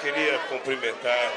queria cumprimentar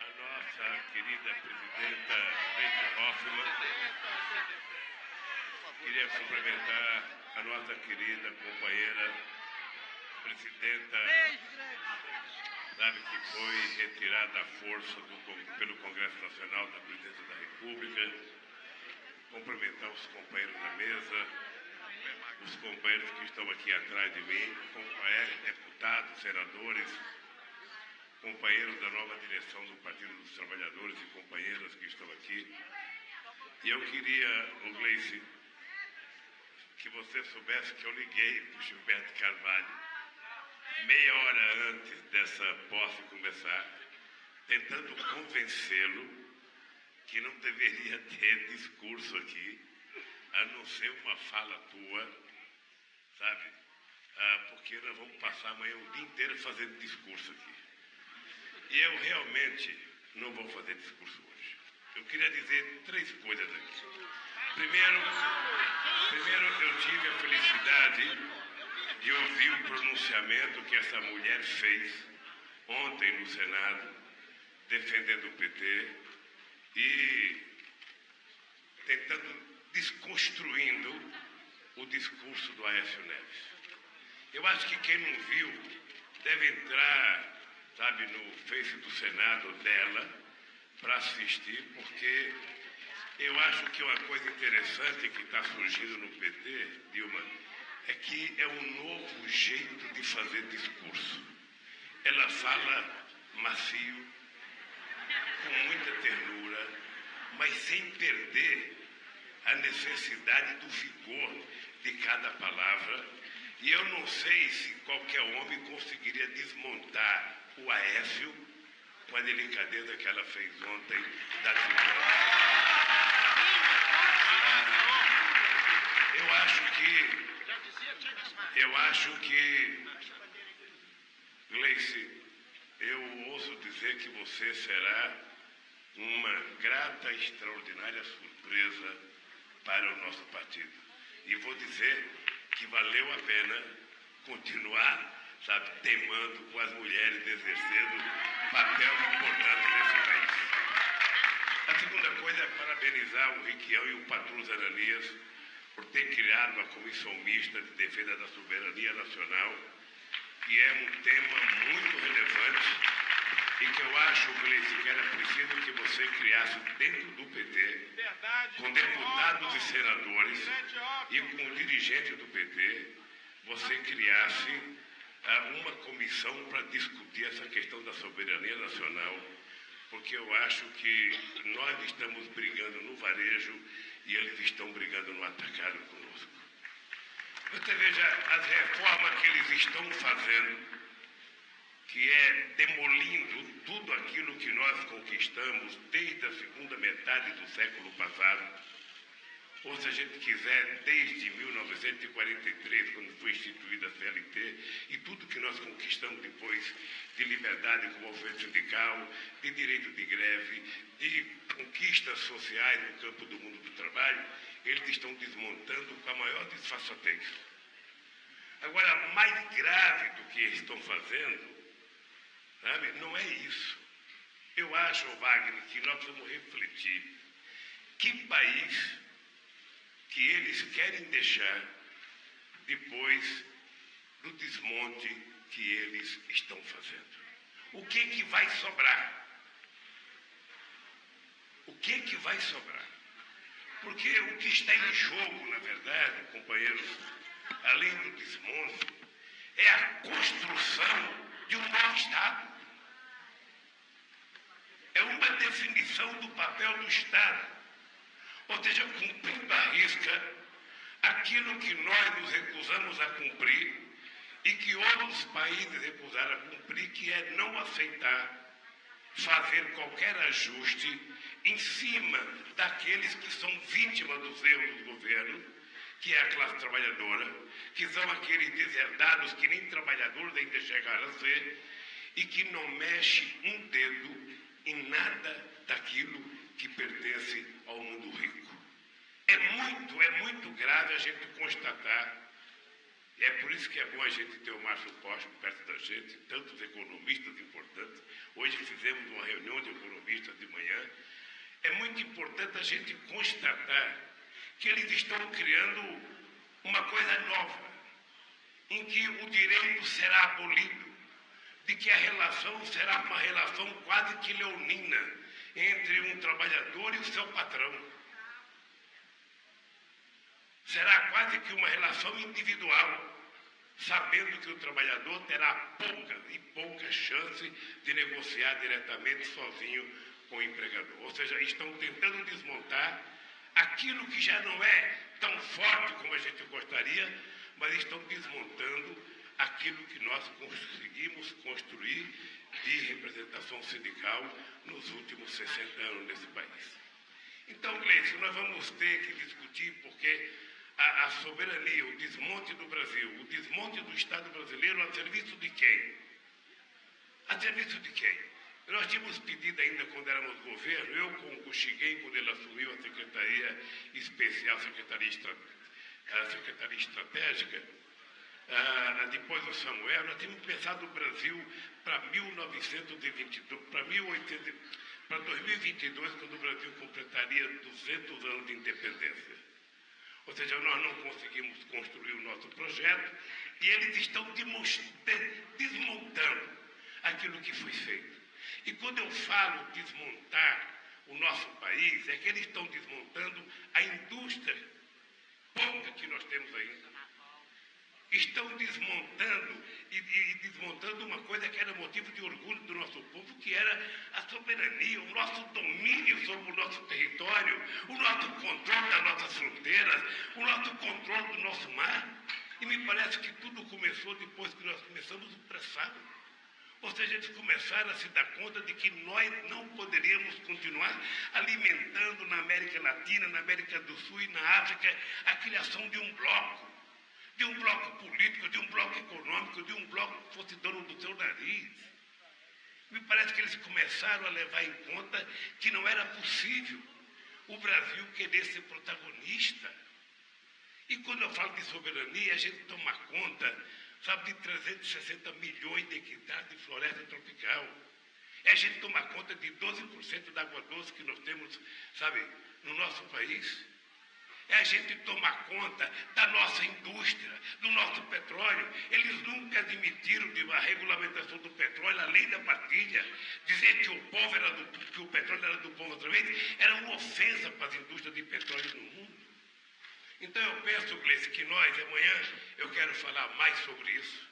a nossa querida presidenta Rachel Hoffman. Queria cumprimentar a nossa querida companheira presidenta, sabe, que foi retirada à força do, pelo Congresso Nacional da Presidência da República. Cumprimentar os companheiros da mesa, os companheiros que estão aqui atrás de mim, companheiros, deputados, senadores, companheiros da nova direção do Partido dos Trabalhadores e companheiras que estão aqui. E eu queria, o Gleice, que você soubesse que eu liguei para o Gilberto Carvalho meia hora antes dessa posse começar, tentando convencê-lo que não deveria ter discurso aqui, a não ser uma fala tua, sabe? Ah, porque nós vamos passar amanhã o dia inteiro fazendo discurso aqui. E eu realmente não vou fazer discurso hoje. Eu queria dizer três coisas aqui. Primeiro, primeiro eu tive a felicidade de ouvir o pronunciamento que essa mulher fez ontem no Senado, defendendo o PT e tentando desconstruindo o discurso do Aécio Neves. Eu acho que quem não viu deve entrar, sabe, no Face do Senado dela para assistir, porque eu acho que uma coisa interessante que está surgindo no PT, Dilma, é que é um novo jeito de fazer discurso. Ela fala macio, com muita ternura, mas sem perder a necessidade do vigor de cada palavra. E eu não sei se qualquer homem conseguiria desmontar o Aécio com a delicadeza que ela fez ontem da tribuna. Eu acho que eu acho que, Gleice, eu ouso dizer que você será uma grata, extraordinária surpresa para o nosso partido. E vou dizer que valeu a pena continuar, sabe, teimando com as mulheres exercendo papel importante nesse país. A segunda coisa é parabenizar o Riquião e o Patrus Ananias por ter criado a Comissão Mista de Defesa da Soberania Nacional, que é um tema muito relevante e que eu acho, Gleice, que era preciso que você criasse dentro do PT, com deputados e senadores e com dirigentes do PT, você criasse uh, uma comissão para discutir essa questão da soberania nacional, porque eu acho que nós estamos brigando no varejo e eles estão brigando no atacado conosco. Você veja as reformas que eles estão fazendo, que é demolindo tudo aquilo que nós conquistamos desde a segunda metade do século passado. Ou se a gente quiser, desde 1943, quando foi instituída a CLT, e tudo que nós conquistamos depois de liberdade com o movimento sindical, de direito de greve, de conquistas sociais no campo do mundo do trabalho, eles estão desmontando com a maior disfarçatez. Agora, mais grave do que eles estão fazendo, sabe, não é isso. Eu acho, Wagner, que nós precisamos refletir que país que eles querem deixar depois do desmonte que eles estão fazendo. O que que vai sobrar? O que que vai sobrar? Porque o que está em jogo, na verdade, companheiros, além do desmonte, é a construção de um novo Estado. Definição do papel do Estado. Ou seja, cumprindo a risca aquilo que nós nos recusamos a cumprir e que outros países recusaram a cumprir, que é não aceitar fazer qualquer ajuste em cima daqueles que são vítimas dos erros do governo, que é a classe trabalhadora, que são aqueles deserdados que nem trabalhadores ainda chegaram a ser, e que não mexe um dedo em nada daquilo que pertence ao mundo rico. É muito, é muito grave a gente constatar É por isso que é bom a gente ter o Márcio Costa perto da gente, tantos economistas importantes. Hoje fizemos uma reunião de economistas de manhã. É muito importante a gente constatar que eles estão criando uma coisa nova, em que o direito será abolido, de que a relação será uma relação quase que leonina entre um trabalhador e o seu patrão. Será quase que uma relação individual, sabendo que o trabalhador terá pouca e pouca chance de negociar diretamente sozinho com o empregador. Ou seja, estão tentando desmontar aquilo que já não é tão forte como a gente gostaria, mas estão desmontando aquilo que nós conseguimos construir de representação sindical nos últimos 60 anos nesse país. Então, Gleice, nós vamos ter que discutir porque a, a, soberania, o desmonte do Brasil, o desmonte do Estado brasileiro a serviço de quem? A serviço de quem? Nós tínhamos pedido ainda quando éramos governo, eu com o quando ele assumiu a Secretaria Especial, Secretaria, a Secretaria Estratégica, ah, depois do Samuel, nós tínhamos pensado o Brasil para 1922, para 1800, para 2022, quando o Brasil completaria 200 anos de independência. Ou seja, nós não conseguimos construir o nosso projeto e eles estão desmontando aquilo que foi feito. E quando eu falo desmontar o nosso país, é que eles estão desmontando a indústria pouca que nós temos ainda. Estão desmontando e, e, desmontando uma coisa que era motivo de orgulho do nosso povo, que era a soberania, o nosso domínio sobre o nosso território, o nosso controle das nossas fronteiras, o nosso controle do nosso mar. E me parece que tudo começou depois que nós começamos o pré-sal. Ou seja, eles começaram a se dar conta de que nós não poderíamos continuar alimentando na América Latina, na América do Sul e na África a criação de um bloco, de um bloco político, de um bloco econômico, de um bloco que fosse dono do seu nariz. Me parece que eles começaram a levar em conta que não era possível o Brasil querer ser protagonista. E quando eu falo de soberania, a gente toma conta sabe, de 360 milhões de hectares de floresta tropical. É a gente tomar conta de 12% da água doce que nós temos, sabe, no nosso país. É a gente tomar conta da nossa indústria, do nosso petróleo. Eles nunca admitiram de uma regulamentação do petróleo, a lei da partilha, dizer que o povo era do, que o petróleo era do povo outra vez, era uma ofensa para as indústrias de petróleo no mundo. Então eu penso, Gleice, que nós, amanhã, eu quero falar mais sobre isso,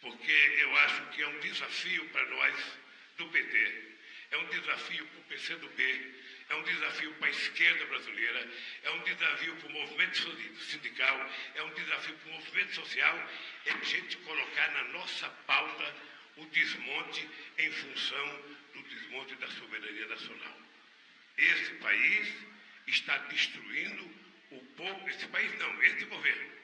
porque eu acho que é um desafio para nós do PT, é um desafio para o PCdoB, é um desafio para a esquerda brasileira, é um desafio para o movimento sindical, é um desafio para o movimento social, é a gente colocar na nossa pauta o desmonte em função do desmonte da soberania nacional. Esse país está destruindo o povo, esse país não, esse governo,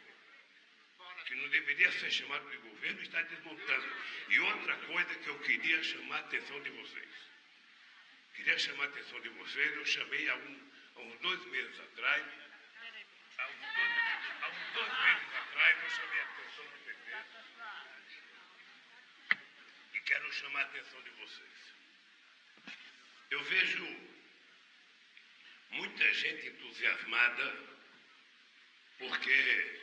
que não deveria ser chamado de governo, está desmontando. E outra coisa que eu queria chamar a atenção de vocês. Queria chamar a atenção de vocês, eu chamei há, um, há uns dois meses atrás, há uns dois, há uns dois meses atrás, eu chamei a atenção do PT. E quero chamar a atenção de vocês. Eu vejo muita gente entusiasmada porque,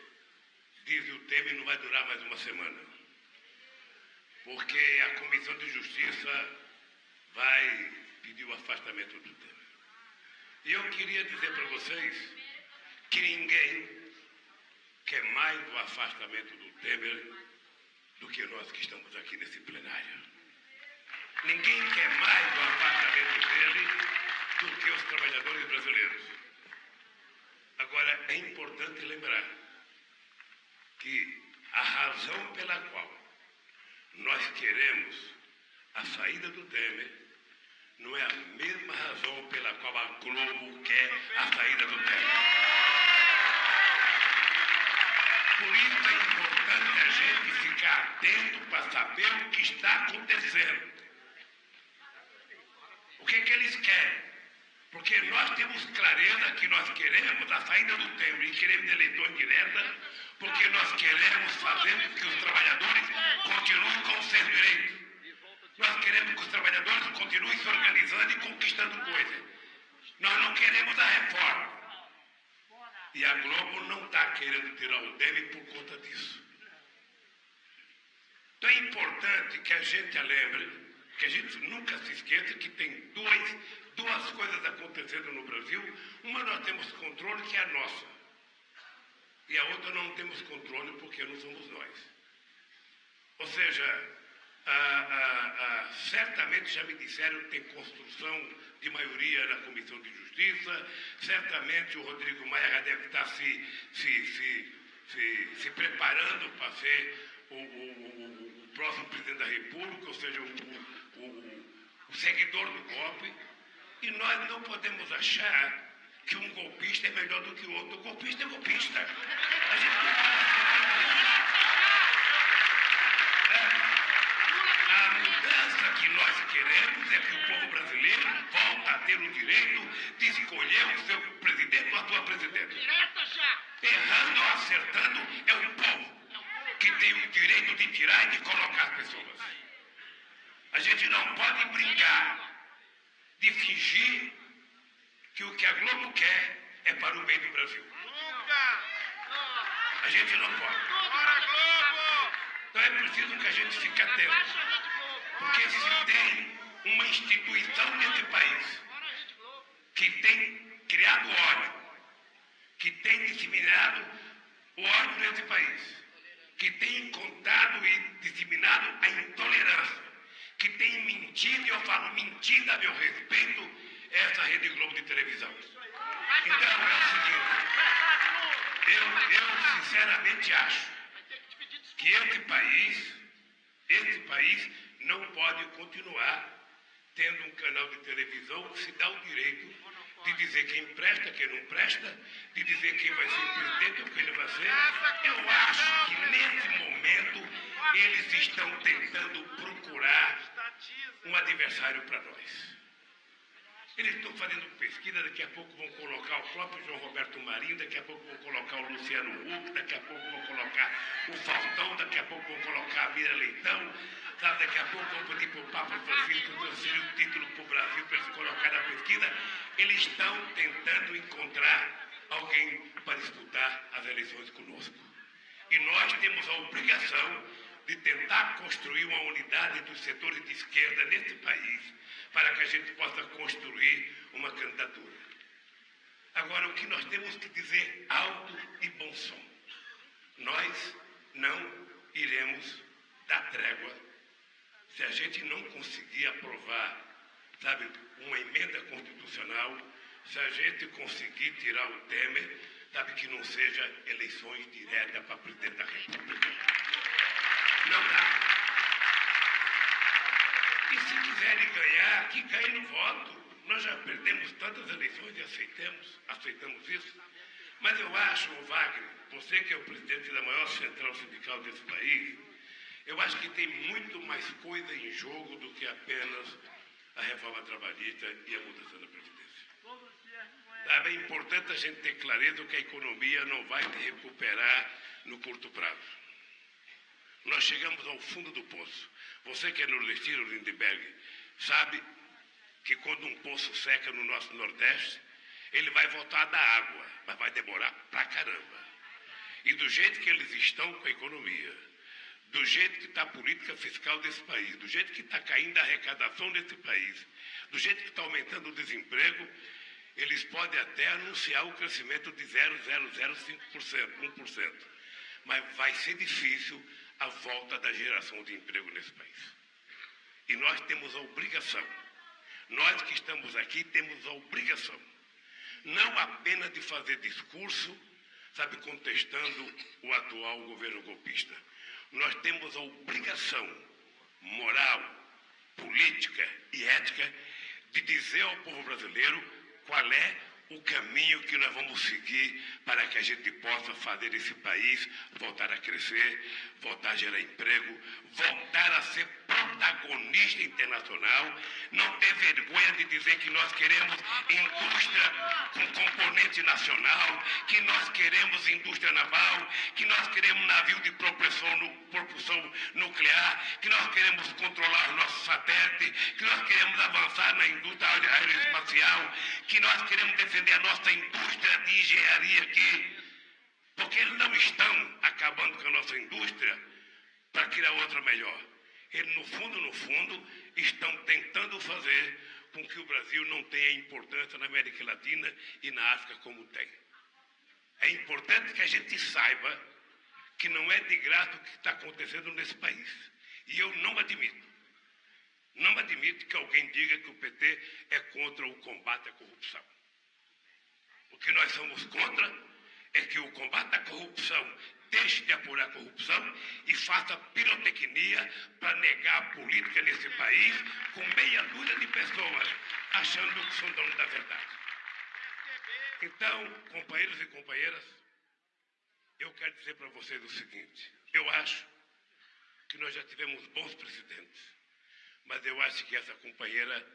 diz o Temer, não vai durar mais uma semana. Porque a Comissão de Justiça vai pedir o afastamento do Temer. E eu queria dizer para vocês que ninguém quer mais o afastamento do Temer do que nós que estamos aqui nesse plenário. Ninguém quer mais o afastamento dele do que os trabalhadores brasileiros. Agora, é importante lembrar que a razão pela qual nós queremos a saída do Temer não é a mesma razão pela qual a Globo quer a saída do Temer. Por isso é importante a gente ficar atento para saber o que está acontecendo. O que, é que eles querem? Porque nós temos clareza que nós queremos a saída do Temer e queremos eleição direta, porque nós queremos fazer que os trabalhadores continuem com seus direitos. Nós queremos que os trabalhadores continuem se organizando e conquistando coisas. Nós não queremos a reforma. E a Globo não está querendo tirar o dele por conta disso. Então é importante que a gente lembre, que a gente nunca se esqueça que tem duas, duas coisas acontecendo no Brasil. Uma nós temos controle, que é a nossa. E a outra não temos controle porque não somos nós. Ou seja, ah, ah, ah, certamente já me disseram que tem construção de maioria na Comissão de Justiça, certamente o Rodrigo Maia deve estar se, se, se, se, se preparando para ser o, o, o, o, próximo presidente da República, ou seja, o, seguidor do golpe, e nós não podemos achar que um golpista é melhor do que o outro. O golpista é golpista. A gente que nós queremos é que o povo brasileiro volte a ter o direito de escolher o seu presidente ou a sua presidente. Errando ou acertando, é o povo que tem o direito de tirar e de colocar as pessoas. A gente não pode brincar de fingir que o que a Globo quer é para o bem do Brasil. A gente não pode. Então é preciso que a gente fique atento. Porque se tem uma instituição nesse país que tem criado ódio, que tem disseminado o ódio nesse país, que tem contado e disseminado a intolerância, que tem mentido, e eu falo mentira a meu respeito, essa Rede Globo de televisão. Então é o seguinte, eu, eu sinceramente acho que esse país, esse país não pode continuar tendo um canal de televisão que se dá o direito de dizer quem presta, quem não presta, de dizer quem vai ser presidente ou quem não vai ser. Eu acho que nesse momento eles estão tentando procurar um adversário para nós. Eles estão fazendo pesquisa, daqui a pouco vão colocar o próprio João Roberto Marinho, daqui a pouco vão colocar o Luciano Huck, daqui a pouco vão colocar o Faustão, daqui a pouco vão colocar a Mira Leitão, sabe, daqui a pouco vão pedir para o Papa Francisco transferir o título para o Brasil para eles colocar na pesquisa. Eles estão tentando encontrar alguém para disputar as eleições conosco. E nós temos a obrigação de tentar construir uma unidade dos setores de esquerda nesse país para que a gente possa construir uma candidatura. Agora, o que nós temos que dizer alto e bom som: nós não iremos dar trégua se a gente não conseguir aprovar, sabe, uma emenda constitucional, se a gente conseguir tirar o Temer, sabe, que não seja eleições diretas para presidente da República. Não dá. E se quiserem ganhar, que ganhem no voto. Nós já perdemos tantas eleições e aceitamos, aceitamos isso. Mas eu acho, Wagner, você que é o presidente da maior central sindical desse país, eu acho que tem muito mais coisa em jogo do que apenas a reforma trabalhista e a mudança da Previdência. É importante a gente ter clareza que a economia não vai se recuperar no curto prazo. Nós chegamos ao fundo do poço. Você que é nordestino, Lindbergh, sabe que quando um poço seca no nosso Nordeste, ele vai voltar a dar água, mas vai demorar pra caramba. E do jeito que eles estão com a economia, do jeito que está a política fiscal desse país, do jeito que está caindo a arrecadação desse país, do jeito que está aumentando o desemprego, eles podem até anunciar o crescimento de 0,005%, 1%. Mas vai ser difícil a volta da geração de emprego nesse país. E nós temos a obrigação, nós que estamos aqui temos a obrigação, não apenas de fazer discurso, sabe, contestando o atual governo golpista. Nós temos a obrigação moral, política e ética de dizer ao povo brasileiro qual é o caminho que nós vamos seguir para que a gente possa fazer esse país voltar a crescer, voltar a gerar emprego, voltar a ser protagonista internacional, não ter vergonha de dizer que nós queremos indústria com componentes frente nacional, que nós queremos indústria naval, que nós queremos navio de propulsão, nuclear, que nós queremos controlar o nosso satélite, que nós queremos avançar na indústria aeroespacial, que nós queremos defender a nossa indústria de engenharia aqui, porque eles não estão acabando com a nossa indústria para criar outra melhor. Eles, no fundo, no fundo, estão tentando fazer com que o Brasil não tenha importância na América Latina e na África como tem. É importante que a gente saiba que não é de graça o que está acontecendo nesse país. E eu não admito. Não admito que alguém diga que o PT é contra o combate à corrupção. O que nós somos contra é que o combate à corrupção deixe de apurar corrupção e faça pirotecnia para negar a política nesse país com meia dúzia de pessoas achando que são donos da verdade. Então, companheiros e companheiras, eu quero dizer para vocês o seguinte: eu acho que nós já tivemos bons presidentes, mas eu acho que essa companheira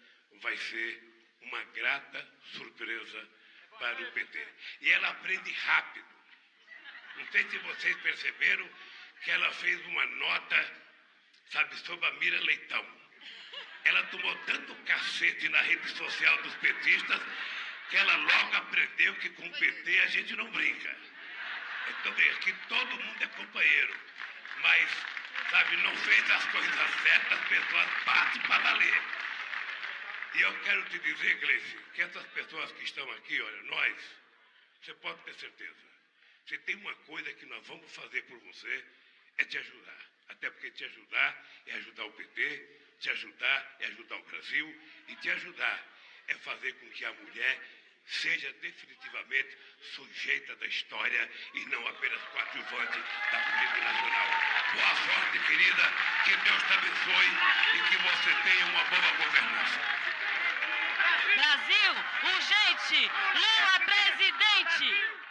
vai ser uma grata surpresa para o PT. E ela aprende rápido. Não sei se vocês perceberam que ela fez uma nota, sabe, sobre a Mira Leitão. Ela tomou tanto cacete na rede social dos petistas que ela logo aprendeu que com o PT a gente não brinca. Então, aqui todo mundo é companheiro, mas, sabe, não fez as coisas certas, as pessoas partem para valer. E eu quero te dizer, Gleice, que essas pessoas que estão aqui, olha, nós, você pode ter certeza, se tem uma coisa que nós vamos fazer por você, é te ajudar. Até porque te ajudar é ajudar o PT, te ajudar é ajudar o Brasil, e te ajudar é fazer com que a mulher seja definitivamente sujeita da história e não apenas coadjuvante da política nacional. Boa sorte, querida, que Deus te abençoe e que você tenha uma boa governança. Brasil, urgente, Lula presidente!